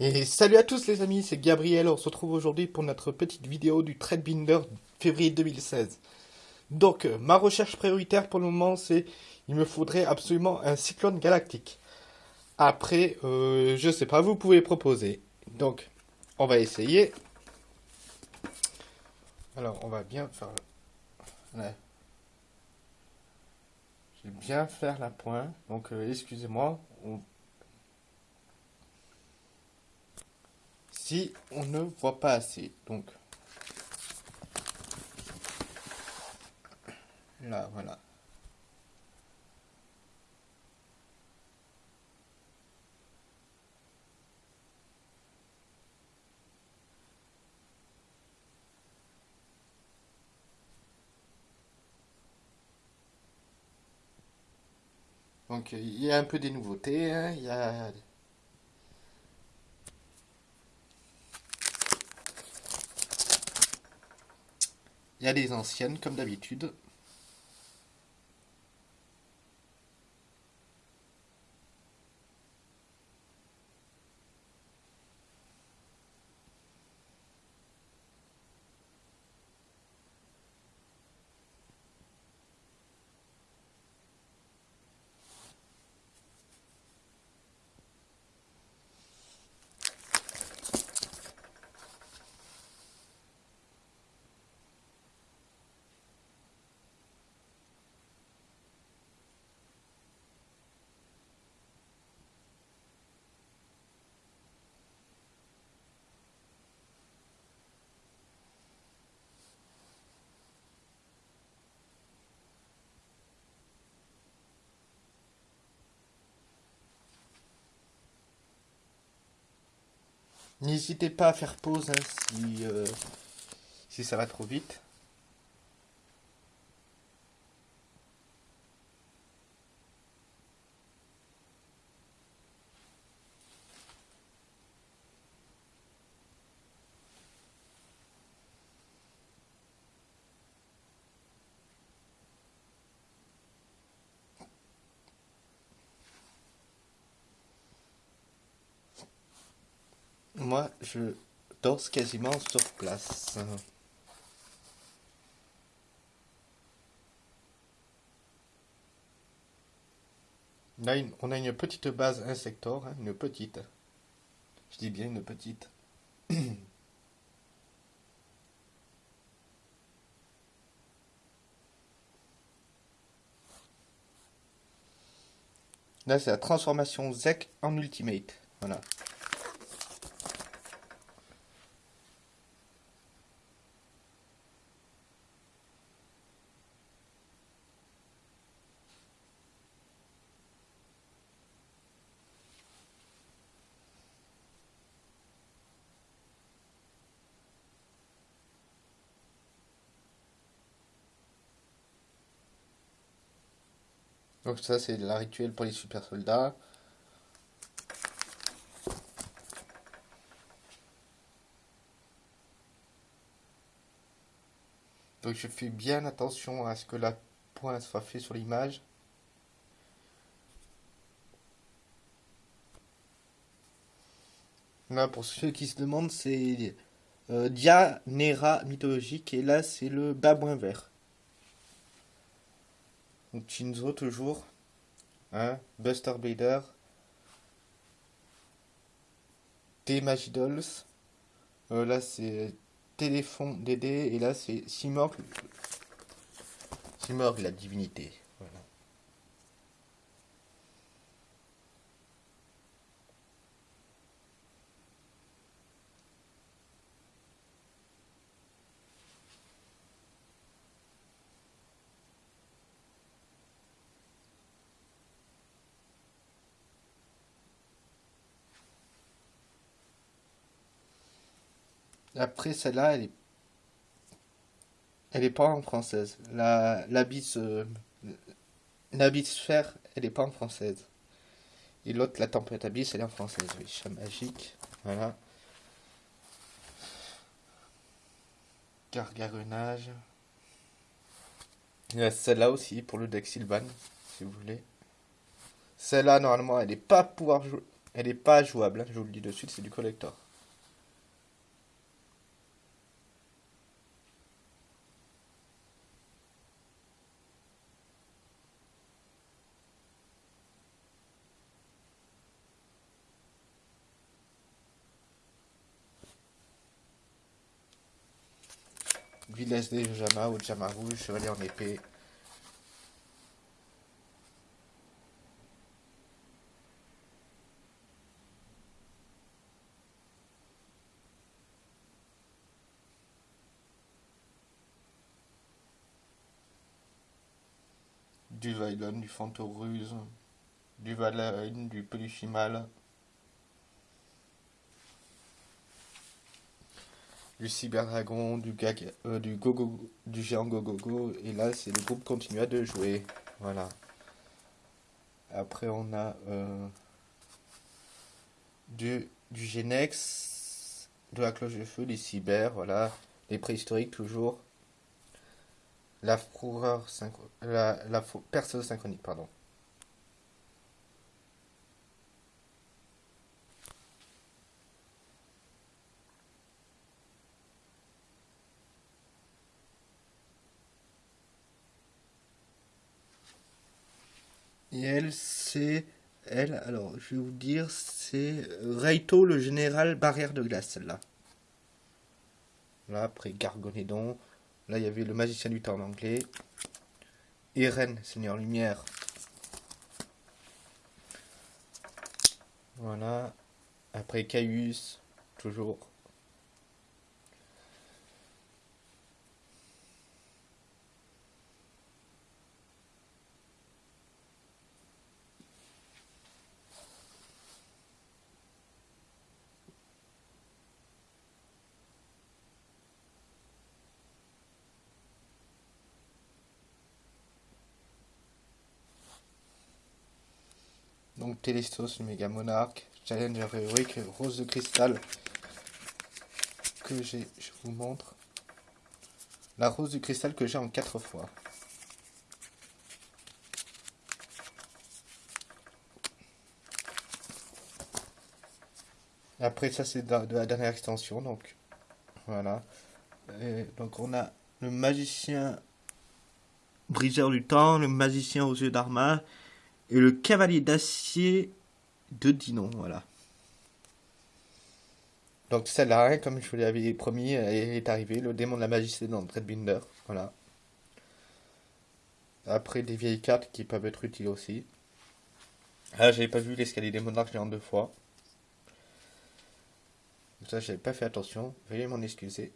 Et salut à tous les amis, c'est Gabriel, on se retrouve aujourd'hui pour notre petite vidéo du Binder février 2016. Donc, euh, ma recherche prioritaire pour le moment, c'est il me faudrait absolument un cyclone galactique. Après, euh, je sais pas, vous pouvez proposer. Donc, on va essayer. Alors, on va bien faire... Ouais. Je vais bien faire la pointe. Donc, euh, excusez-moi, si on ne voit pas assez. Donc, là, voilà. Donc il y a un peu des nouveautés, hein. il y a Il y a des anciennes, comme d'habitude. N'hésitez pas à faire pause hein, euh, si ça va trop vite. Moi, je danse quasiment sur place. Là, on a une petite base insector, hein, une petite. Je dis bien une petite. Là, c'est la transformation ZEC en Ultimate. Voilà. Donc ça c'est la rituel pour les super soldats. Donc je fais bien attention à ce que la pointe soit fait sur l'image. Là pour ceux qui se demandent c'est euh, Dianera mythologique et là c'est le babouin vert. Donc Chinzo toujours. Hein Buster Bader. T-Magidols. Euh, là c'est Téléphone Dédé. Et là c'est Simorg. Simorg la divinité. Après, celle-là, elle est... Elle est pas en française. La, l'abysse... Euh, elle est pas en française. Et l'autre, la tempête abysse, elle est en française. Oui, chat magique. Voilà. Gargaronnage. Il y a celle-là aussi pour le deck Sylvan, si vous voulez. Celle-là, normalement, elle n'est pas pouvoir jouer Elle n'est pas jouable, hein, je vous le dis de suite, c'est du collector. Village des Jama ou Jama rouge, chevalier en épée. du Vailon, du Fantoruse, du Valheim, du Peluchimal, du Cyberdragon, du Gag, euh, du Gogo, du géant Gogogo, et là c'est le groupe continua de jouer. Voilà. Après on a euh, du, du Genex, de la cloche de feu, des cyber, voilà, les préhistoriques toujours. La fourreur la, la perceuse synchronique, pardon. Et elle, c'est... Elle, alors, je vais vous dire, c'est Raito, le général barrière de glace, celle-là. Là, après Gargonédon. Là, il y avait le magicien du temps en anglais. Eren, Seigneur Lumière. Voilà. Après Caius, toujours. Donc Télestos, le méga monarque, Challenger héroïque, Rose de cristal que j'ai, je vous montre. La rose de cristal que j'ai en quatre fois. Après ça c'est de, la dernière extension donc voilà. donc on a le magicien briseur du temps, le magicien aux yeux d'arma et le cavalier d'acier de Dinon, voilà. Donc celle-là, comme je vous l'avais promis, est arrivée, le démon de la magie dans Dreadbinder, voilà. Après des vieilles cartes qui peuvent être utiles aussi. Ah, j'avais pas vu l'escalier des monarques, j'ai en deux fois. Ça, j'avais pas fait attention, veuillez m'en excuser.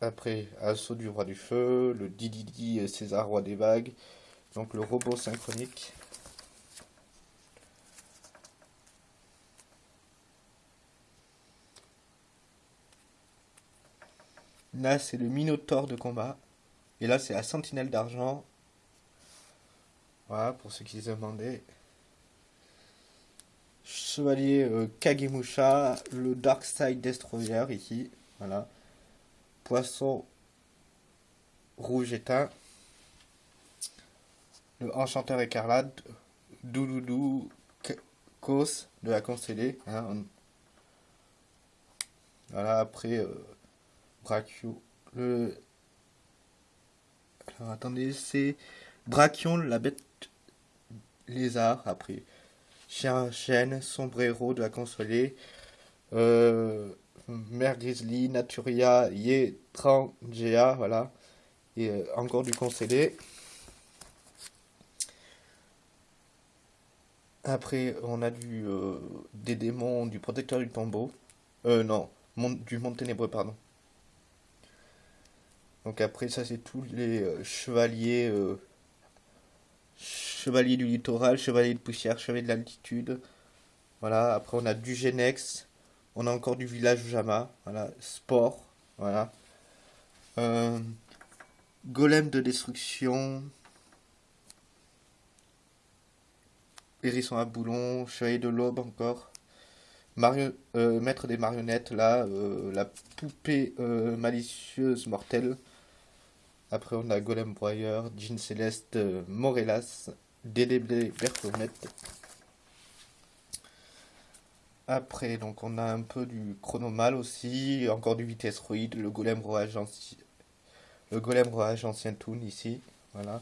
Après, Assaut du roi du feu, le Dididi César roi des vagues, donc le robot synchronique. Là, c'est le Minotaure de combat. Et là, c'est la Sentinelle d'argent. Voilà, pour ceux qui se demandaient. Chevalier euh, Kagemusha, le Dark Side Destroyer ici. Voilà. Poisson rouge éteint. Le enchanteur écarlate. Doudoudou Kos de la constellée. Hein, voilà, après euh, Brachio. Le. Alors attendez, c'est Brachion, la bête lézard. Après Chien, chêne, sombrero de la consolée. Euh, Mère Grizzly, Naturia, Yetrangea, voilà. Et euh, encore du concédé. Après, on a du, euh, des démons, du protecteur du tombeau. Euh, non, du monde ténébreux, pardon. Donc après, ça, c'est tous les euh, chevaliers. chevaliers du littoral, chevaliers de poussière, chevaliers de l'altitude. Voilà, après, on a du Genex, on a encore du village Jama. Voilà. Sport. Voilà. Euh, golem de destruction. Hérisson à boulon. Chevalier de l'aube encore. Euh, maître des marionnettes, là. Euh, la poupée malicieuse mortelle. Après, on a Golem Broyeur, Jean Céleste, Morellas. DDB Bertomette. Après, donc on a un peu du chronomal aussi, encore du vitesse roïde, le golem rouage ancien, le golem ancien toon ici, voilà.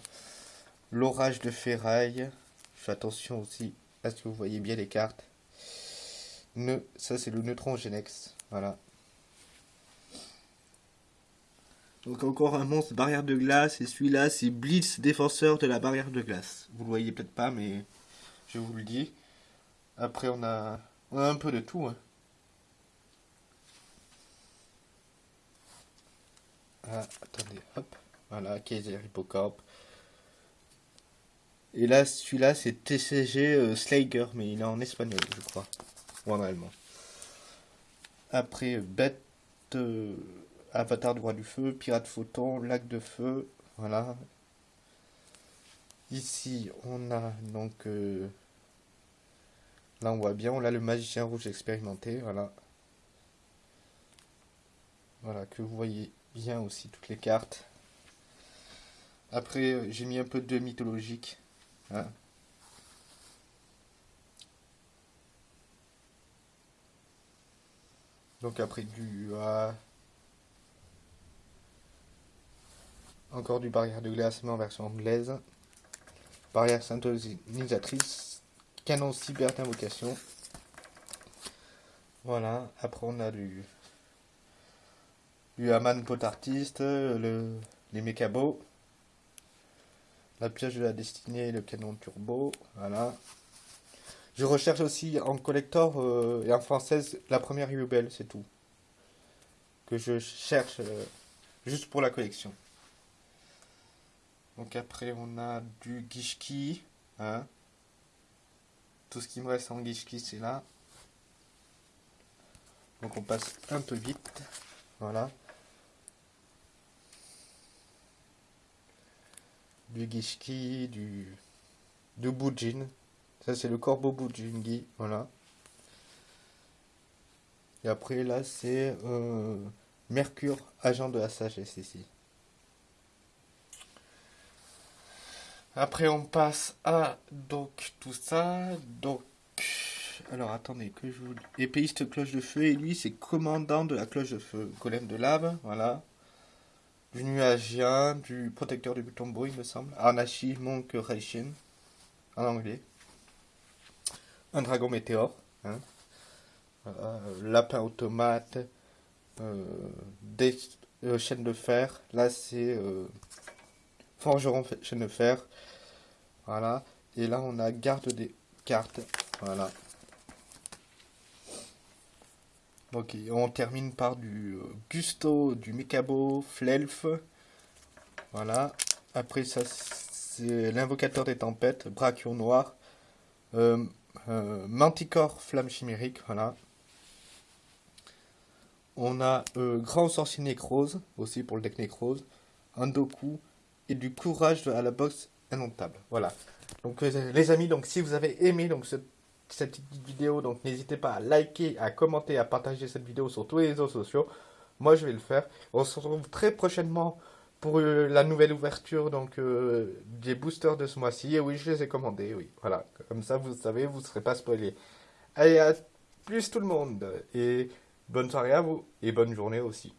L'orage de ferraille, fais attention aussi à ce que vous voyez bien les cartes. Ne, ça c'est le neutron Genex, voilà. Donc encore un monstre barrière de glace, et celui-là c'est Blitz, défenseur de la barrière de glace. Vous le voyez peut-être pas, mais je vous le dis. Après on a on a un peu de tout. Hein. Ah, attendez, hop. Voilà, Kaiser Hippocorp. Et là, celui-là, c'est TCG euh, Slager, mais il est en espagnol, je crois. Ou en allemand. Après, Bête, euh, Avatar du Roi du Feu, Pirate Photon, Lac de Feu. Voilà. Ici, on a donc... Là, on voit bien, on a le magicien rouge expérimenté, voilà. Voilà, que vous voyez bien aussi toutes les cartes. Après, j'ai mis un peu de mythologique. Hein. Donc après du... Encore du barrière de glace, en version anglaise. Barrière synthonisatrice canon cyber d'invocation. Voilà, après on a du, du Haman pot artiste, le, les mécabos, la pièce de la destinée le canon turbo, voilà. Je recherche aussi en collector euh, et en française la première Rebel, c'est tout. Que je cherche euh, juste pour la collection. Donc après on a du Gishki, hein, tout ce qui me reste en Gishki, c'est là. Donc on passe un peu vite. Voilà. Du Gishki, du, du Bujin. Ça c'est le corbeau Bujingi. Voilà. Et après là c'est euh, Mercure, agent de la sagesse ici. Après, on passe à donc tout ça. Donc, alors attendez que je vous. Épéiste cloche de feu et lui, c'est commandant de la cloche de feu. Golem de lave, voilà. Du nuagien, du protecteur du tombeau, il me semble. Anashi Monk Reishin, en anglais. Un dragon météore. Hein. lapin automate. Euh, des euh, chaînes de fer. Là, c'est. Euh, forgeron chaîne de fer. Voilà. Et là, on a garde des cartes. Voilà. Ok, on termine par du euh, Gusto, du Mekabo, Flelf. Voilà. Après ça, c'est l'invocateur des tempêtes, Brachio noir. Euh, euh, Manticore, flamme chimérique. Voilà. On a Grand sorcier nécrose, aussi pour le deck nécrose. Andoku, et du courage à la boxe indomptable. Voilà. Donc euh, les amis, donc si vous avez aimé donc cette, petite vidéo, donc n'hésitez pas à liker, à commenter, à partager cette vidéo sur tous les réseaux sociaux. Moi je vais le faire. On se retrouve très prochainement pour euh, la nouvelle ouverture donc euh, des boosters de ce mois-ci. Et oui, je les ai commandés, oui. Voilà. Comme ça vous savez, vous ne serez pas spoilé. Allez, à plus tout le monde et bonne soirée à vous et bonne journée aussi.